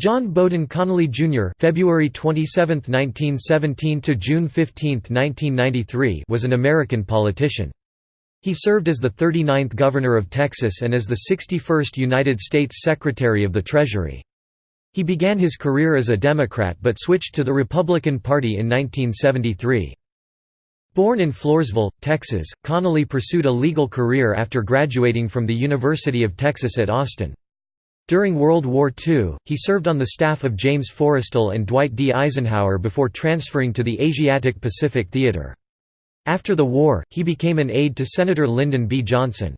John Bowden Connally Jr. (February 27, 1917 to June 15, 1993) was an American politician. He served as the 39th Governor of Texas and as the 61st United States Secretary of the Treasury. He began his career as a Democrat but switched to the Republican Party in 1973. Born in Floresville, Texas, Connally pursued a legal career after graduating from the University of Texas at Austin. During World War II, he served on the staff of James Forrestal and Dwight D. Eisenhower before transferring to the Asiatic Pacific Theater. After the war, he became an aide to Senator Lyndon B. Johnson.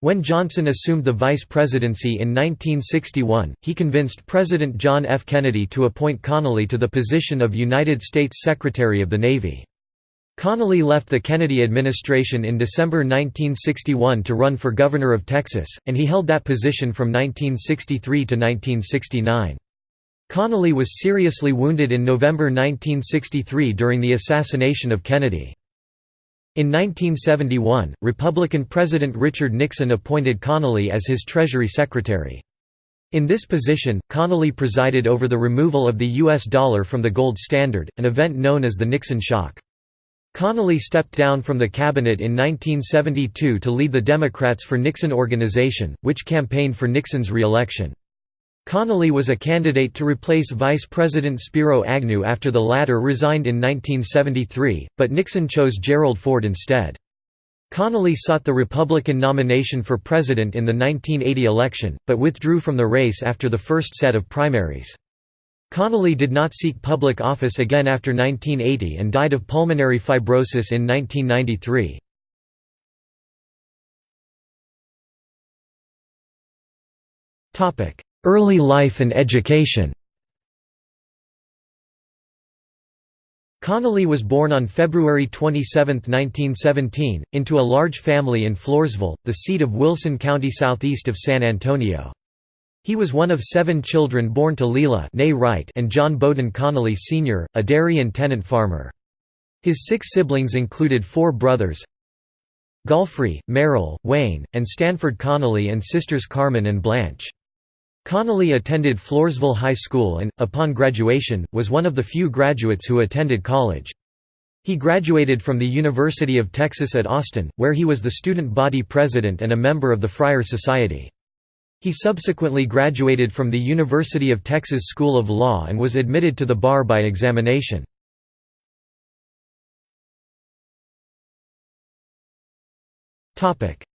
When Johnson assumed the vice presidency in 1961, he convinced President John F. Kennedy to appoint Connally to the position of United States Secretary of the Navy. Connally left the Kennedy administration in December 1961 to run for governor of Texas, and he held that position from 1963 to 1969. Connally was seriously wounded in November 1963 during the assassination of Kennedy. In 1971, Republican President Richard Nixon appointed Connally as his Treasury Secretary. In this position, Connally presided over the removal of the U.S. dollar from the gold standard, an event known as the Nixon shock. Connally stepped down from the cabinet in 1972 to lead the Democrats for Nixon organization, which campaigned for Nixon's re-election. Connally was a candidate to replace Vice President Spiro Agnew after the latter resigned in 1973, but Nixon chose Gerald Ford instead. Connally sought the Republican nomination for president in the 1980 election, but withdrew from the race after the first set of primaries. Connally did not seek public office again after 1980 and died of pulmonary fibrosis in 1993. Early life and education Connally was born on February 27, 1917, into a large family in Floresville, the seat of Wilson County southeast of San Antonio. He was one of seven children born to Leela Wright and John Bowden Connally Sr., a dairy and tenant farmer. His six siblings included four brothers Golfrey, Merrill, Wayne, and Stanford Connally and sisters Carmen and Blanche. Connally attended Floresville High School and, upon graduation, was one of the few graduates who attended college. He graduated from the University of Texas at Austin, where he was the student body president and a member of the Friar Society. He subsequently graduated from the University of Texas School of Law and was admitted to the bar by examination.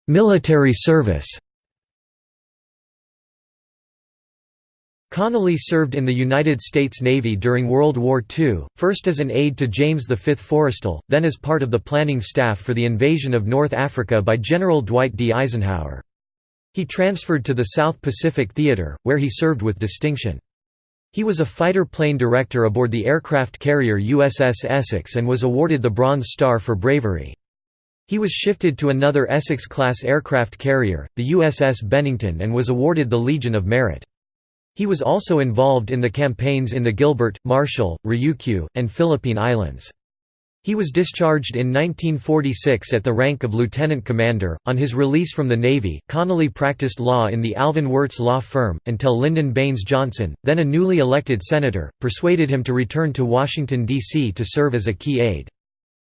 Military service Connally served in the United States Navy during World War II, first as an aide to James V. Forrestal, then as part of the planning staff for the invasion of North Africa by General Dwight D. Eisenhower. He transferred to the South Pacific Theater, where he served with distinction. He was a fighter plane director aboard the aircraft carrier USS Essex and was awarded the Bronze Star for bravery. He was shifted to another Essex-class aircraft carrier, the USS Bennington and was awarded the Legion of Merit. He was also involved in the campaigns in the Gilbert, Marshall, Ryukyu, and Philippine Islands. He was discharged in 1946 at the rank of lieutenant commander. On his release from the Navy, Connally practiced law in the Alvin Wirtz law firm, until Lyndon Baines Johnson, then a newly elected senator, persuaded him to return to Washington, D.C. to serve as a key aide.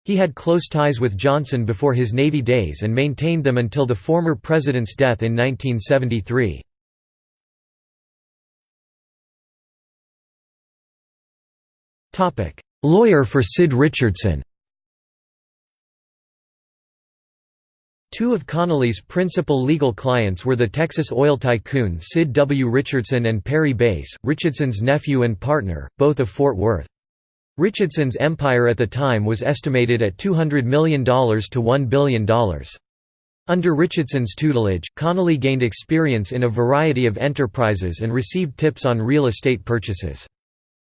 He had close ties with Johnson before his Navy days and maintained them until the former president's death in 1973. Lawyer for Sid Richardson Two of Connally's principal legal clients were the Texas oil tycoon Sid W. Richardson and Perry Bass, Richardson's nephew and partner, both of Fort Worth. Richardson's empire at the time was estimated at $200 million to $1 billion. Under Richardson's tutelage, Connally gained experience in a variety of enterprises and received tips on real estate purchases.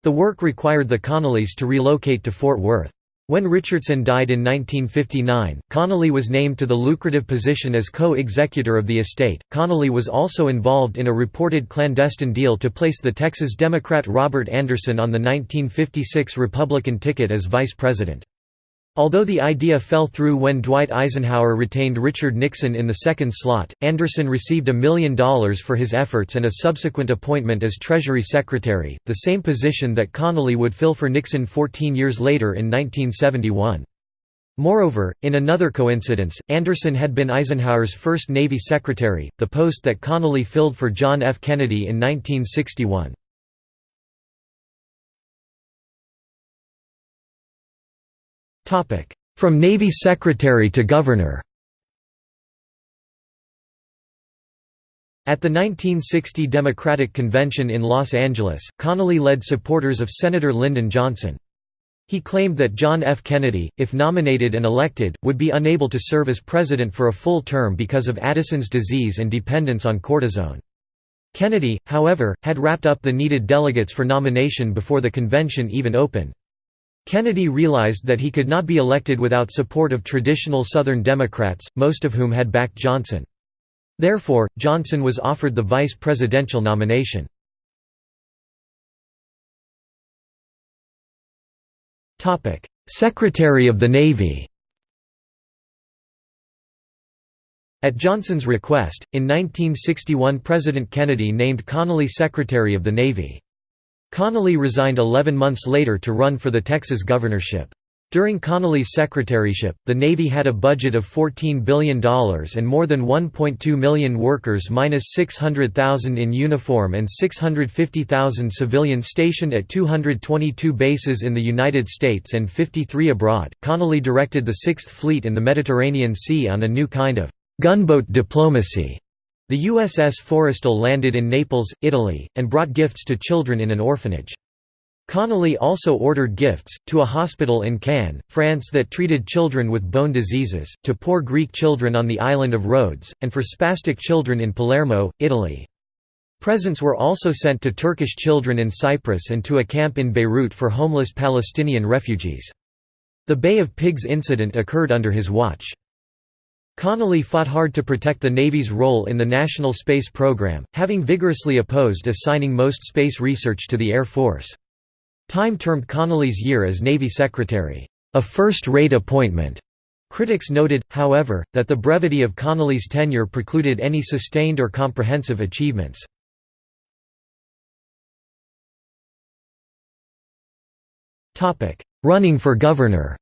The work required the Connallys to relocate to Fort Worth. When Richardson died in 1959, Connally was named to the lucrative position as co-executor of the estate. Connally was also involved in a reported clandestine deal to place the Texas Democrat Robert Anderson on the 1956 Republican ticket as vice president. Although the idea fell through when Dwight Eisenhower retained Richard Nixon in the second slot, Anderson received a million dollars for his efforts and a subsequent appointment as Treasury Secretary, the same position that Connally would fill for Nixon 14 years later in 1971. Moreover, in another coincidence, Anderson had been Eisenhower's first Navy Secretary, the post that Connally filled for John F. Kennedy in 1961. From Navy Secretary to Governor At the 1960 Democratic Convention in Los Angeles, Connally led supporters of Senator Lyndon Johnson. He claimed that John F. Kennedy, if nominated and elected, would be unable to serve as president for a full term because of Addison's disease and dependence on cortisone. Kennedy, however, had wrapped up the needed delegates for nomination before the convention even opened. Kennedy realized that he could not be elected without support of traditional Southern Democrats, most of whom had backed Johnson. Therefore, Johnson was offered the vice presidential nomination. Secretary of the Navy At Johnson's request, in 1961 President Kennedy named Connally Secretary of the Navy. Connally resigned 11 months later to run for the Texas governorship. During Connally's secretaryship, the Navy had a budget of $14 billion and more than 1.2 million workers minus 600,000 in uniform and 650,000 civilian stationed at 222 bases in the United States and 53 abroad. Connally directed the Sixth Fleet in the Mediterranean Sea on a new kind of gunboat diplomacy the USS Forrestal landed in Naples, Italy, and brought gifts to children in an orphanage. Connally also ordered gifts, to a hospital in Cannes, France that treated children with bone diseases, to poor Greek children on the island of Rhodes, and for spastic children in Palermo, Italy. Presents were also sent to Turkish children in Cyprus and to a camp in Beirut for homeless Palestinian refugees. The Bay of Pigs incident occurred under his watch. Connally fought hard to protect the Navy's role in the National Space Program, having vigorously opposed assigning most space research to the Air Force. Time termed Connally's year as Navy Secretary, "...a first-rate appointment." Critics noted, however, that the brevity of Connally's tenure precluded any sustained or comprehensive achievements. Running for governor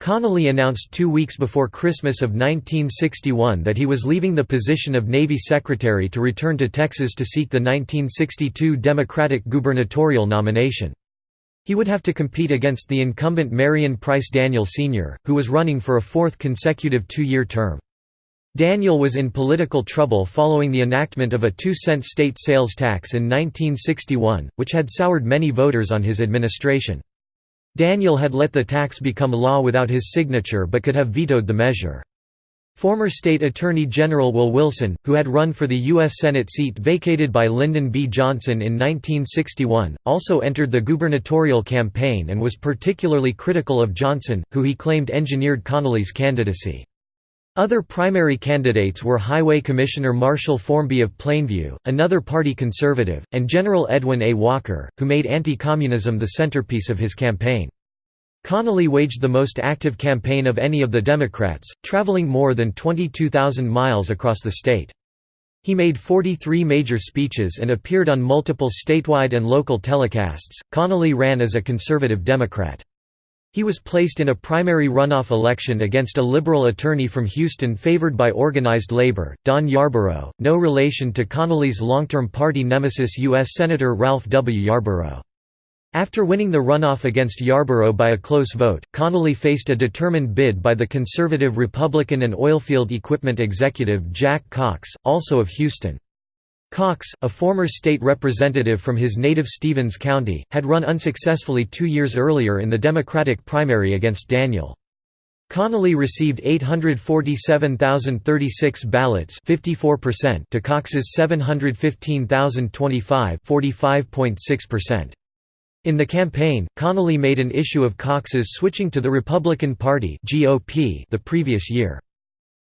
Connally announced two weeks before Christmas of 1961 that he was leaving the position of Navy Secretary to return to Texas to seek the 1962 Democratic gubernatorial nomination. He would have to compete against the incumbent Marion Price Daniel Sr., who was running for a fourth consecutive two-year term. Daniel was in political trouble following the enactment of a two-cent state sales tax in 1961, which had soured many voters on his administration. Daniel had let the tax become law without his signature but could have vetoed the measure. Former State Attorney General Will Wilson, who had run for the U.S. Senate seat vacated by Lyndon B. Johnson in 1961, also entered the gubernatorial campaign and was particularly critical of Johnson, who he claimed engineered Connally's candidacy. Other primary candidates were Highway Commissioner Marshall Formby of Plainview, another party conservative, and General Edwin A. Walker, who made anti-communism the centerpiece of his campaign. Connally waged the most active campaign of any of the Democrats, traveling more than 22,000 miles across the state. He made 43 major speeches and appeared on multiple statewide and local telecasts. Connally ran as a conservative Democrat. He was placed in a primary runoff election against a liberal attorney from Houston favored by organized labor, Don Yarborough, no relation to Connally's long-term party nemesis U.S. Senator Ralph W. Yarborough. After winning the runoff against Yarborough by a close vote, Connally faced a determined bid by the conservative Republican and oilfield equipment executive Jack Cox, also of Houston. Cox, a former state representative from his native Stephens County, had run unsuccessfully two years earlier in the Democratic primary against Daniel. Connally received 847,036 ballots 54% to Cox's 715,025 45.6%. In the campaign, Connally made an issue of Cox's switching to the Republican Party the previous year.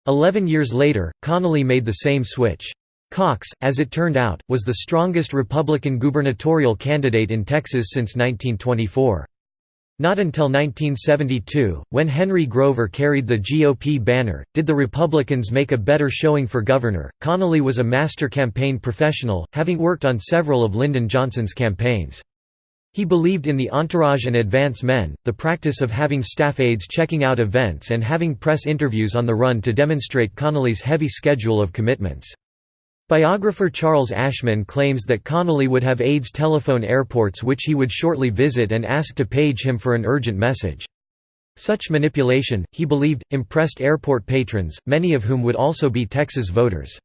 Eleven years later, Connally made the same switch. Cox, as it turned out, was the strongest Republican gubernatorial candidate in Texas since 1924. Not until 1972, when Henry Grover carried the GOP banner, did the Republicans make a better showing for governor. Connally was a master campaign professional, having worked on several of Lyndon Johnson's campaigns. He believed in the entourage and advance men, the practice of having staff aides checking out events and having press interviews on the run to demonstrate Connally's heavy schedule of commitments. Biographer Charles Ashman claims that Connally would have aides telephone airports which he would shortly visit and ask to page him for an urgent message. Such manipulation, he believed, impressed airport patrons, many of whom would also be Texas voters.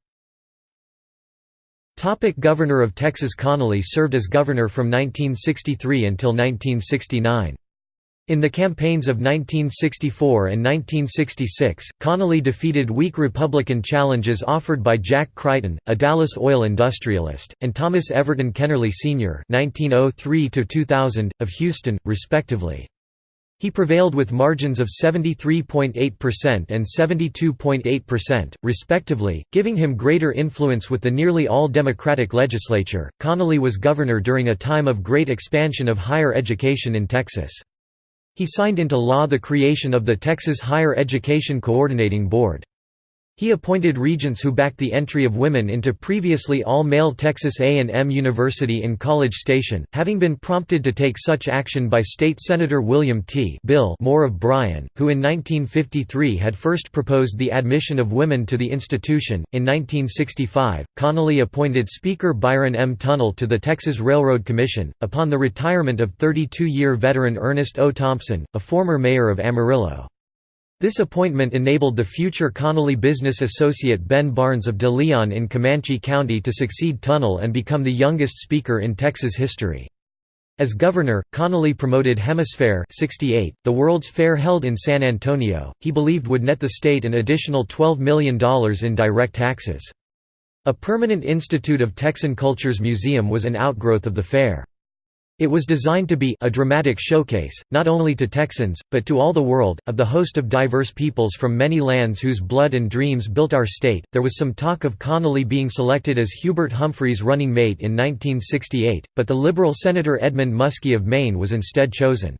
Topic governor of Texas Connally served as governor from 1963 until 1969. In the campaigns of 1964 and 1966, Connally defeated weak Republican challenges offered by Jack Crichton, a Dallas oil industrialist, and Thomas Everton Kennerly Sr. (1903–2000) of Houston, respectively. He prevailed with margins of 73.8% and 72.8%, respectively, giving him greater influence with the nearly all Democratic legislature. Connally was governor during a time of great expansion of higher education in Texas. He signed into law the creation of the Texas Higher Education Coordinating Board. He appointed regents who backed the entry of women into previously all-male Texas A&M University in College Station, having been prompted to take such action by State Senator William T. Bill Moore of Bryan, who in 1953 had first proposed the admission of women to the institution. In 1965, Connally appointed Speaker Byron M. Tunnell to the Texas Railroad Commission, upon the retirement of 32-year veteran Ernest O. Thompson, a former mayor of Amarillo. This appointment enabled the future Connally business associate Ben Barnes of De Leon in Comanche County to succeed Tunnell and become the youngest speaker in Texas history. As governor, Connally promoted HemisFair 68, the World's Fair held in San Antonio, he believed would net the state an additional $12 million in direct taxes. A permanent Institute of Texan Cultures museum was an outgrowth of the fair. It was designed to be a dramatic showcase, not only to Texans, but to all the world, of the host of diverse peoples from many lands whose blood and dreams built our state. There was some talk of Connally being selected as Hubert Humphrey's running mate in 1968, but the Liberal Senator Edmund Muskie of Maine was instead chosen.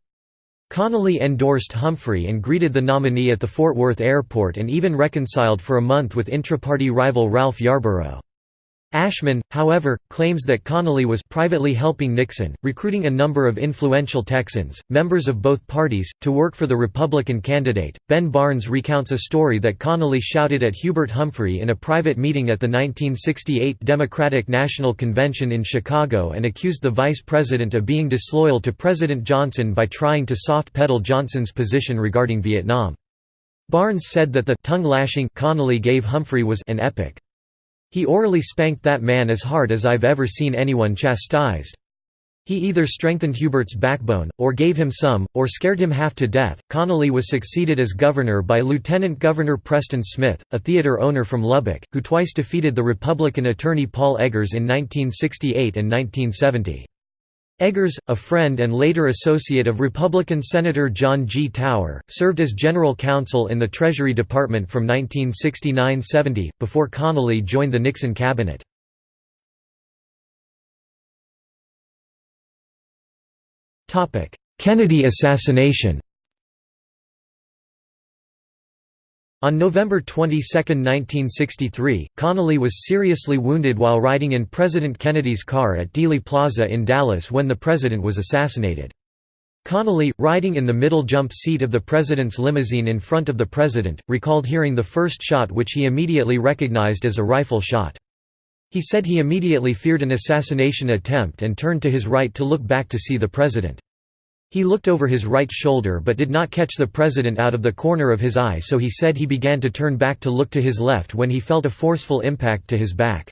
Connally endorsed Humphrey and greeted the nominee at the Fort Worth airport and even reconciled for a month with intraparty rival Ralph Yarborough. Ashman, however, claims that Connally was privately helping Nixon, recruiting a number of influential Texans, members of both parties, to work for the Republican candidate. Ben Barnes recounts a story that Connally shouted at Hubert Humphrey in a private meeting at the 1968 Democratic National Convention in Chicago and accused the vice president of being disloyal to President Johnson by trying to soft pedal Johnson's position regarding Vietnam. Barnes said that the tongue-lashing Connally gave Humphrey was an epic. He orally spanked that man as hard as I've ever seen anyone chastised. He either strengthened Hubert's backbone, or gave him some, or scared him half to death. Connally was succeeded as governor by Lieutenant Governor Preston Smith, a theater owner from Lubbock, who twice defeated the Republican attorney Paul Eggers in 1968 and 1970. Eggers, a friend and later associate of Republican Senator John G. Tower, served as general counsel in the Treasury Department from 1969–70, before Connally joined the Nixon cabinet. Kennedy assassination On November 22, 1963, Connally was seriously wounded while riding in President Kennedy's car at Dealey Plaza in Dallas when the president was assassinated. Connally, riding in the middle jump seat of the president's limousine in front of the president, recalled hearing the first shot which he immediately recognized as a rifle shot. He said he immediately feared an assassination attempt and turned to his right to look back to see the president. He looked over his right shoulder but did not catch the president out of the corner of his eye so he said he began to turn back to look to his left when he felt a forceful impact to his back.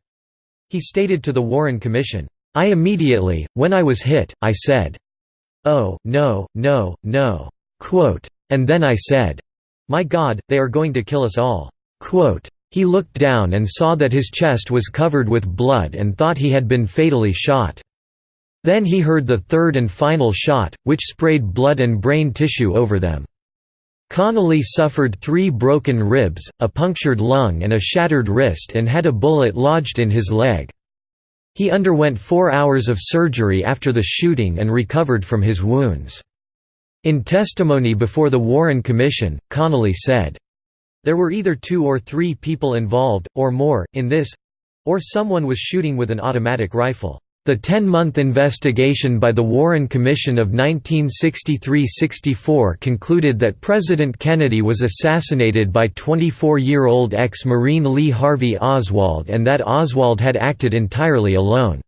He stated to the Warren Commission, "'I immediately, when I was hit, I said, oh, no, no, no. Quote, and then I said, my God, they are going to kill us all. Quote, he looked down and saw that his chest was covered with blood and thought he had been fatally shot. Then he heard the third and final shot, which sprayed blood and brain tissue over them. Connally suffered three broken ribs, a punctured lung and a shattered wrist and had a bullet lodged in his leg. He underwent four hours of surgery after the shooting and recovered from his wounds. In testimony before the Warren Commission, Connally said, there were either two or three people involved, or more, in this—or someone was shooting with an automatic rifle. The 10-month investigation by the Warren Commission of 1963–64 concluded that President Kennedy was assassinated by 24-year-old ex-Marine Lee Harvey Oswald and that Oswald had acted entirely alone.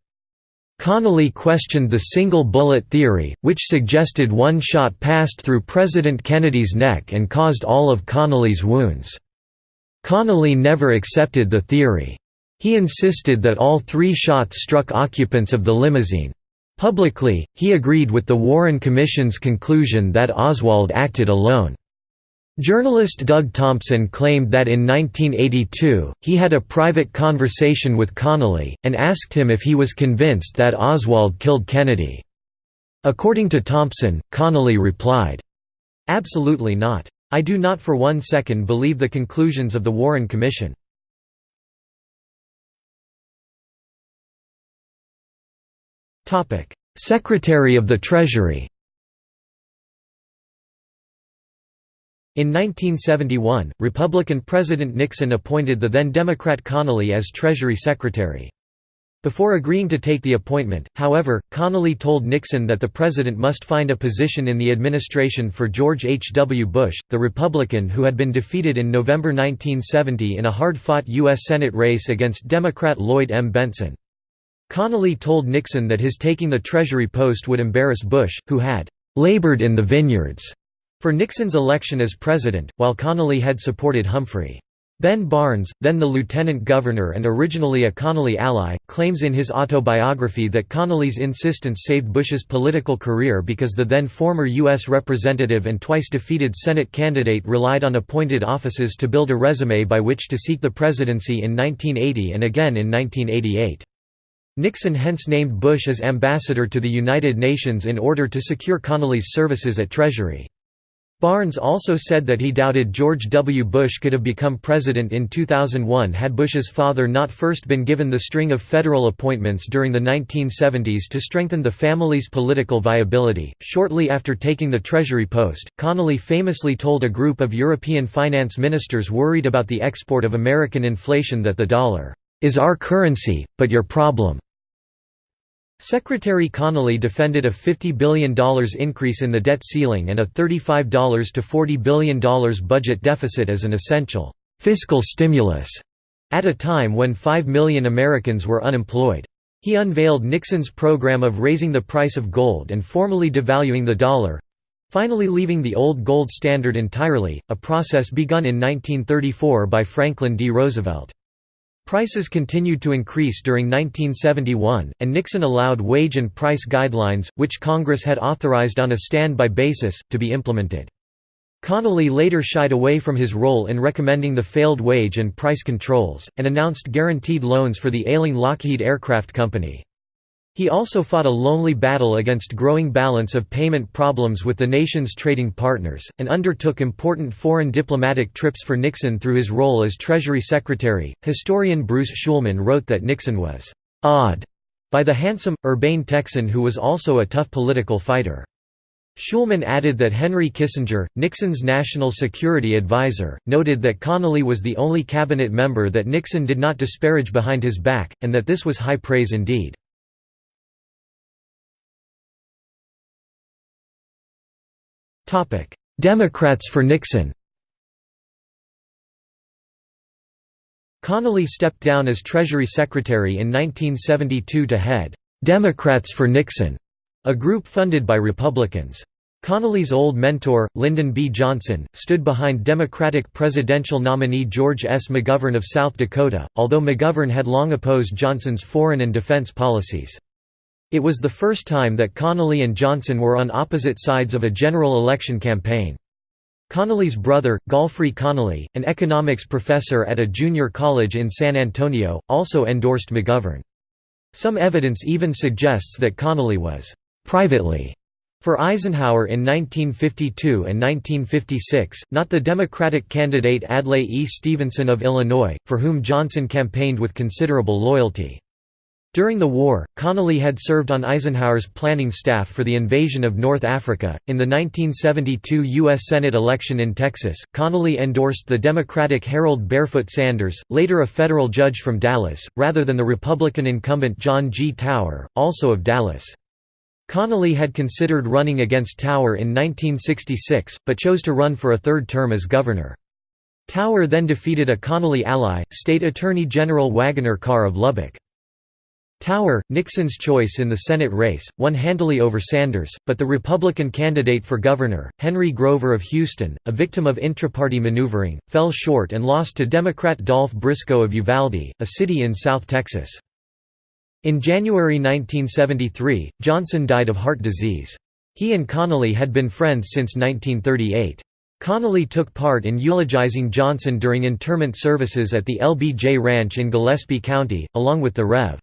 Connally questioned the single bullet theory, which suggested one shot passed through President Kennedy's neck and caused all of Connally's wounds. Connally never accepted the theory. He insisted that all three shots struck occupants of the limousine. Publicly, he agreed with the Warren Commission's conclusion that Oswald acted alone. Journalist Doug Thompson claimed that in 1982, he had a private conversation with Connally, and asked him if he was convinced that Oswald killed Kennedy. According to Thompson, Connally replied, "'Absolutely not. I do not for one second believe the conclusions of the Warren Commission. Secretary of the Treasury In 1971, Republican President Nixon appointed the then Democrat Connally as Treasury Secretary. Before agreeing to take the appointment, however, Connally told Nixon that the president must find a position in the administration for George H. W. Bush, the Republican who had been defeated in November 1970 in a hard-fought U.S. Senate race against Democrat Lloyd M. Bentsen. Connally told Nixon that his taking the Treasury post would embarrass Bush, who had "labored in the vineyards." For Nixon's election as president, while Connally had supported Humphrey. Ben Barnes, then the lieutenant governor and originally a Connally ally, claims in his autobiography that Connally's insistence saved Bush's political career because the then former U.S. representative and twice defeated Senate candidate relied on appointed offices to build a resume by which to seek the presidency in 1980 and again in 1988. Nixon hence named Bush as ambassador to the United Nations in order to secure Connally's services at Treasury. Barnes also said that he doubted George W. Bush could have become president in 2001 had Bush's father not first been given the string of federal appointments during the 1970s to strengthen the family's political viability. Shortly after taking the Treasury post, Connally famously told a group of European finance ministers worried about the export of American inflation that the dollar is our currency, but your problem. Secretary Connally defended a $50 billion increase in the debt ceiling and a $35 to $40 billion budget deficit as an essential fiscal stimulus at a time when 5 million Americans were unemployed. He unveiled Nixon's program of raising the price of gold and formally devaluing the dollar—finally leaving the old gold standard entirely, a process begun in 1934 by Franklin D. Roosevelt. Prices continued to increase during 1971, and Nixon allowed wage and price guidelines, which Congress had authorized on a standby basis, to be implemented. Connally later shied away from his role in recommending the failed wage and price controls, and announced guaranteed loans for the ailing Lockheed Aircraft Company. He also fought a lonely battle against growing balance of payment problems with the nation's trading partners, and undertook important foreign diplomatic trips for Nixon through his role as Treasury Secretary. Historian Bruce Schulman wrote that Nixon was awed by the handsome, urbane Texan who was also a tough political fighter. Schulman added that Henry Kissinger, Nixon's national security advisor, noted that Connally was the only cabinet member that Nixon did not disparage behind his back, and that this was high praise indeed. Democrats for Nixon Connally stepped down as Treasury Secretary in 1972 to head Democrats for Nixon, a group funded by Republicans. Connally's old mentor, Lyndon B. Johnson, stood behind Democratic presidential nominee George S. McGovern of South Dakota, although McGovern had long opposed Johnson's foreign and defense policies. It was the first time that Connally and Johnson were on opposite sides of a general election campaign. Connally's brother, Golfrey Connally, an economics professor at a junior college in San Antonio, also endorsed McGovern. Some evidence even suggests that Connally was «privately» for Eisenhower in 1952 and 1956, not the Democratic candidate Adlai E. Stevenson of Illinois, for whom Johnson campaigned with considerable loyalty. During the war, Connally had served on Eisenhower's planning staff for the invasion of North Africa. In the 1972 U.S. Senate election in Texas, Connally endorsed the Democratic Harold Barefoot Sanders, later a federal judge from Dallas, rather than the Republican incumbent John G. Tower, also of Dallas. Connally had considered running against Tower in 1966, but chose to run for a third term as governor. Tower then defeated a Connally ally, State Attorney General Waggoner Carr of Lubbock. Tower, Nixon's choice in the Senate race, won handily over Sanders, but the Republican candidate for governor, Henry Grover of Houston, a victim of intra-party maneuvering, fell short and lost to Democrat Dolph Briscoe of Uvalde, a city in South Texas. In January 1973, Johnson died of heart disease. He and Connally had been friends since 1938. Connally took part in eulogizing Johnson during interment services at the LBJ Ranch in Gillespie County, along with the Rev.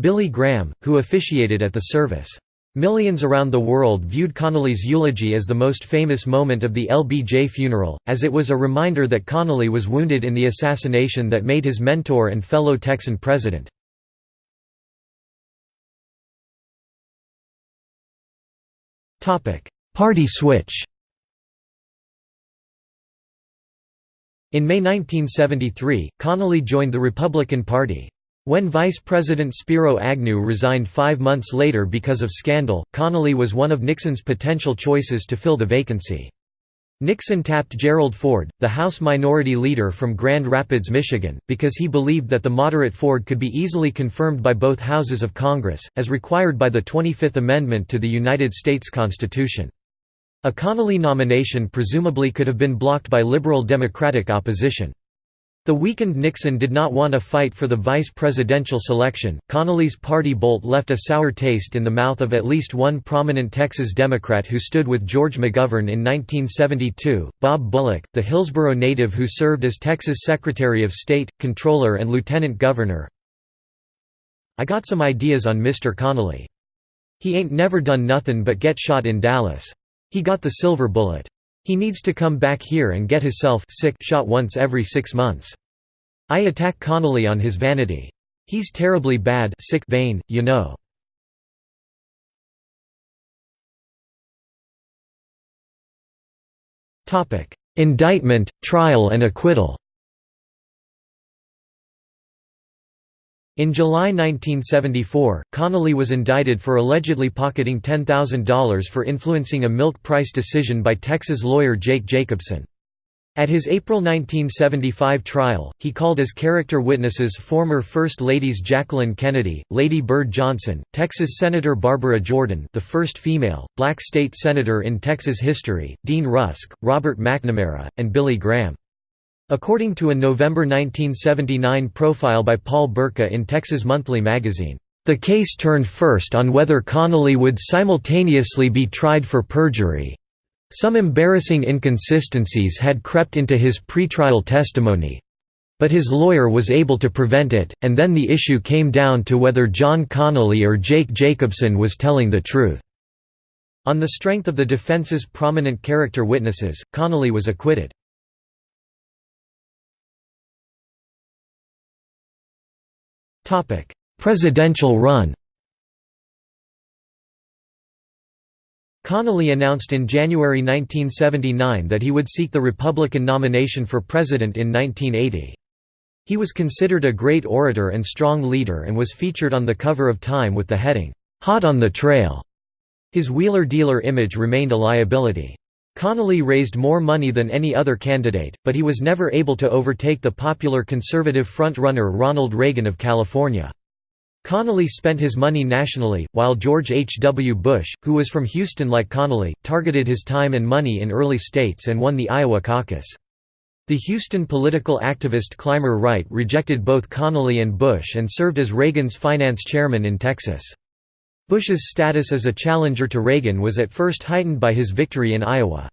Billy Graham, who officiated at the service. Millions around the world viewed Connally's eulogy as the most famous moment of the LBJ funeral, as it was a reminder that Connally was wounded in the assassination that made his mentor and fellow Texan president. Party switch In May 1973, Connally joined the Republican Party. When Vice President Spiro Agnew resigned five months later because of scandal, Connally was one of Nixon's potential choices to fill the vacancy. Nixon tapped Gerald Ford, the House Minority Leader from Grand Rapids, Michigan, because he believed that the moderate Ford could be easily confirmed by both houses of Congress, as required by the 25th Amendment to the United States Constitution. A Connally nomination presumably could have been blocked by liberal Democratic opposition. The weakened Nixon did not want a fight for the vice presidential selection. Connally's party bolt left a sour taste in the mouth of at least one prominent Texas Democrat who stood with George McGovern in 1972, Bob Bullock, the Hillsboro native who served as Texas Secretary of State, Controller, and Lieutenant Governor. I got some ideas on Mr. Connally. He ain't never done nothin' but get shot in Dallas. He got the silver bullet. He needs to come back here and get hisself sick shot once every six months. I attack Connally on his vanity. He's terribly bad sick vain, you know. Indictment, trial and acquittal In July 1974, Connally was indicted for allegedly pocketing $10,000 for influencing a milk price decision by Texas lawyer Jake Jacobson. At his April 1975 trial, he called as character witnesses former First Ladies Jacqueline Kennedy, Lady Bird Johnson, Texas Senator Barbara Jordan the first female, black state senator in Texas history, Dean Rusk, Robert McNamara, and Billy Graham. According to a November 1979 profile by Paul Burka in Texas Monthly magazine, "...the case turned first on whether Connally would simultaneously be tried for perjury. Some embarrassing inconsistencies had crept into his pretrial testimony, but his lawyer was able to prevent it, and then the issue came down to whether John Connally or Jake Jacobson was telling the truth." On the strength of the defense's prominent character witnesses, Connally was acquitted. Presidential run Connally announced in January 1979 that he would seek the Republican nomination for president in 1980. He was considered a great orator and strong leader and was featured on the cover of Time with the heading, "'Hot on the Trail'". His wheeler-dealer image remained a liability. Connally raised more money than any other candidate, but he was never able to overtake the popular conservative front-runner Ronald Reagan of California. Connally spent his money nationally, while George H. W. Bush, who was from Houston like Connally, targeted his time and money in early states and won the Iowa caucus. The Houston political activist Clymer Wright rejected both Connally and Bush and served as Reagan's finance chairman in Texas. Bush's status as a challenger to Reagan was at first heightened by his victory in Iowa.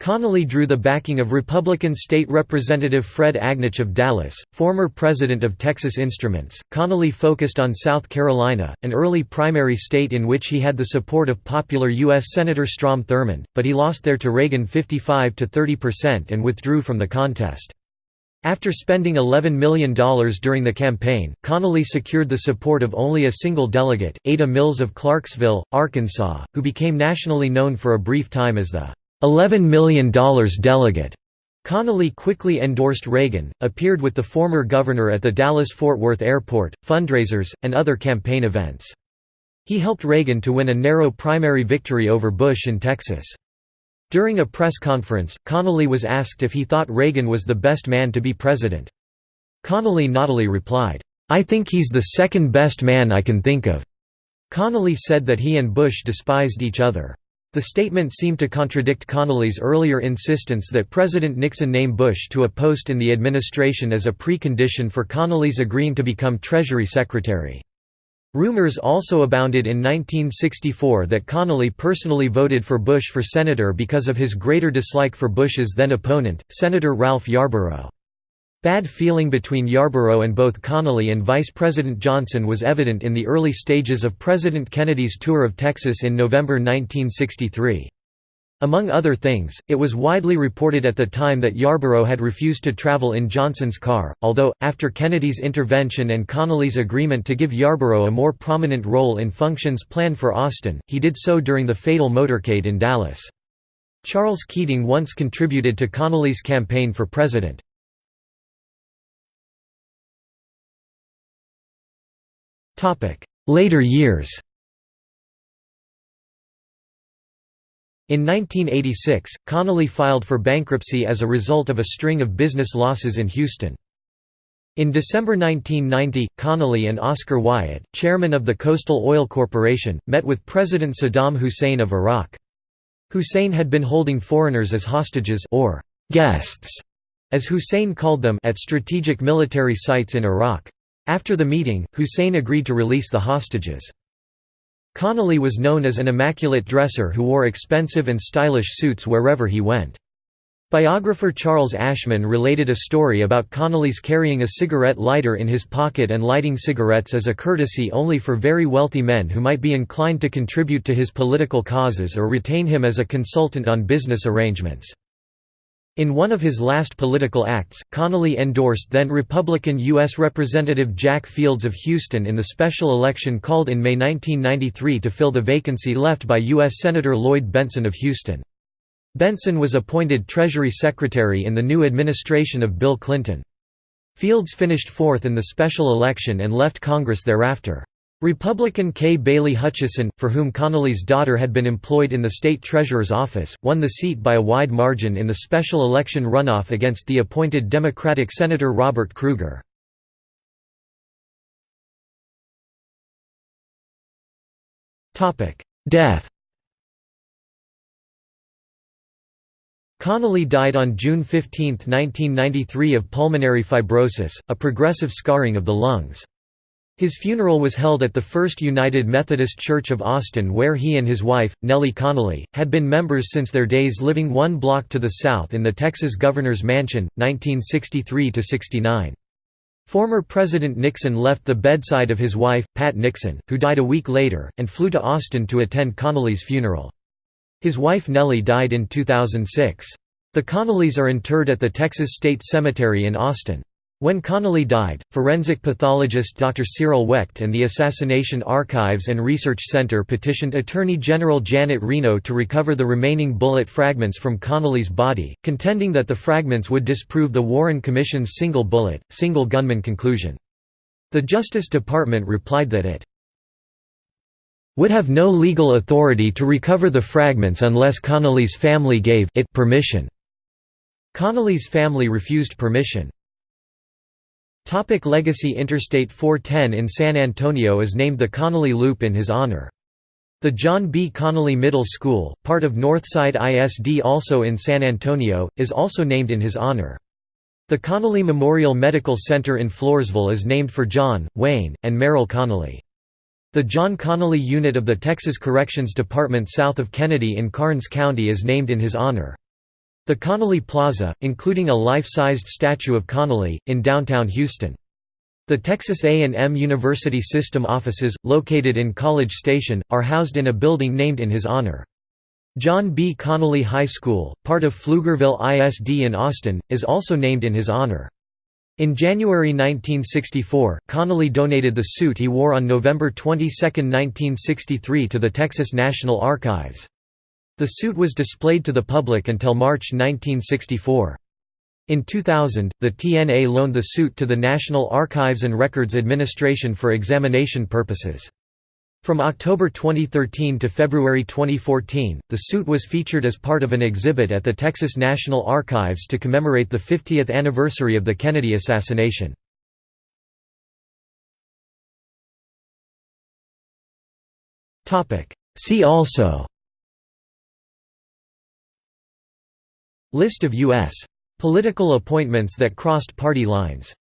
Connally drew the backing of Republican State Representative Fred Agnich of Dallas, former president of Texas Instruments. Connally focused on South Carolina, an early primary state in which he had the support of popular U.S. Senator Strom Thurmond, but he lost there to Reagan 55 to 30% and withdrew from the contest. After spending $11 million during the campaign, Connally secured the support of only a single delegate, Ada Mills of Clarksville, Arkansas, who became nationally known for a brief time as the $11 million delegate. Connally quickly endorsed Reagan, appeared with the former governor at the Dallas-Fort Worth airport, fundraisers, and other campaign events. He helped Reagan to win a narrow primary victory over Bush in Texas. During a press conference, Connally was asked if he thought Reagan was the best man to be president. Connally naughtily replied, "'I think he's the second best man I can think of." Connally said that he and Bush despised each other. The statement seemed to contradict Connally's earlier insistence that President Nixon name Bush to a post in the administration as a precondition for Connally's agreeing to become Treasury Secretary. Rumors also abounded in 1964 that Connally personally voted for Bush for senator because of his greater dislike for Bush's then opponent, Senator Ralph Yarborough. Bad feeling between Yarborough and both Connally and Vice President Johnson was evident in the early stages of President Kennedy's tour of Texas in November 1963. Among other things, it was widely reported at the time that Yarborough had refused to travel in Johnson's car, although, after Kennedy's intervention and Connally's agreement to give Yarborough a more prominent role in functions planned for Austin, he did so during the fatal motorcade in Dallas. Charles Keating once contributed to Connally's campaign for president. Later years In 1986, Connally filed for bankruptcy as a result of a string of business losses in Houston. In December 1990, Connally and Oscar Wyatt, chairman of the Coastal Oil Corporation, met with President Saddam Hussein of Iraq. Hussein had been holding foreigners as hostages or guests, as Hussein called them at strategic military sites in Iraq. After the meeting, Hussein agreed to release the hostages. Connally was known as an immaculate dresser who wore expensive and stylish suits wherever he went. Biographer Charles Ashman related a story about Connally's carrying a cigarette lighter in his pocket and lighting cigarettes as a courtesy only for very wealthy men who might be inclined to contribute to his political causes or retain him as a consultant on business arrangements. In one of his last political acts, Connally endorsed then-Republican U.S. Representative Jack Fields of Houston in the special election called in May 1993 to fill the vacancy left by U.S. Senator Lloyd Bentsen of Houston. Bentsen was appointed Treasury Secretary in the new administration of Bill Clinton. Fields finished fourth in the special election and left Congress thereafter. Republican Kay Bailey Hutchison, for whom Connally's daughter had been employed in the state treasurer's office, won the seat by a wide margin in the special election runoff against the appointed Democratic Senator Robert Krueger. Death Connally died on June 15, 1993 of pulmonary fibrosis, a progressive scarring of the lungs. His funeral was held at the First United Methodist Church of Austin where he and his wife, Nellie Connally, had been members since their days living one block to the south in the Texas Governor's Mansion, 1963–69. Former President Nixon left the bedside of his wife, Pat Nixon, who died a week later, and flew to Austin to attend Connally's funeral. His wife Nellie died in 2006. The Connallys are interred at the Texas State Cemetery in Austin. When Connally died, forensic pathologist Dr. Cyril Wecht and the Assassination Archives and Research Center petitioned Attorney General Janet Reno to recover the remaining bullet fragments from Connally's body, contending that the fragments would disprove the Warren Commission's single bullet, single gunman conclusion. The Justice Department replied that it would have no legal authority to recover the fragments unless Connally's family gave it permission. Connally's family refused permission. Topic legacy Interstate 410 in San Antonio is named the Connally Loop in his honor. The John B. Connally Middle School, part of Northside ISD also in San Antonio, is also named in his honor. The Connally Memorial Medical Center in Floresville is named for John, Wayne, and Merrill Connally. The John Connally Unit of the Texas Corrections Department south of Kenedy in Karnes County is named in his honor. The Connally Plaza, including a life-sized statue of Connally, in downtown Houston. The Texas A&M University System offices, located in College Station, are housed in a building named in his honor. John B. Connally High School, part of Pflugerville ISD in Austin, is also named in his honor. In January 1964, Connally donated the suit he wore on November 22, 1963 to the Texas National Archives. The suit was displayed to the public until March 1964. In 2000, the TNA loaned the suit to the National Archives and Records Administration for examination purposes. From October 2013 to February 2014, the suit was featured as part of an exhibit at the Texas National Archives to commemorate the 50th anniversary of the Kennedy assassination. See also List of U.S. political appointments that crossed party lines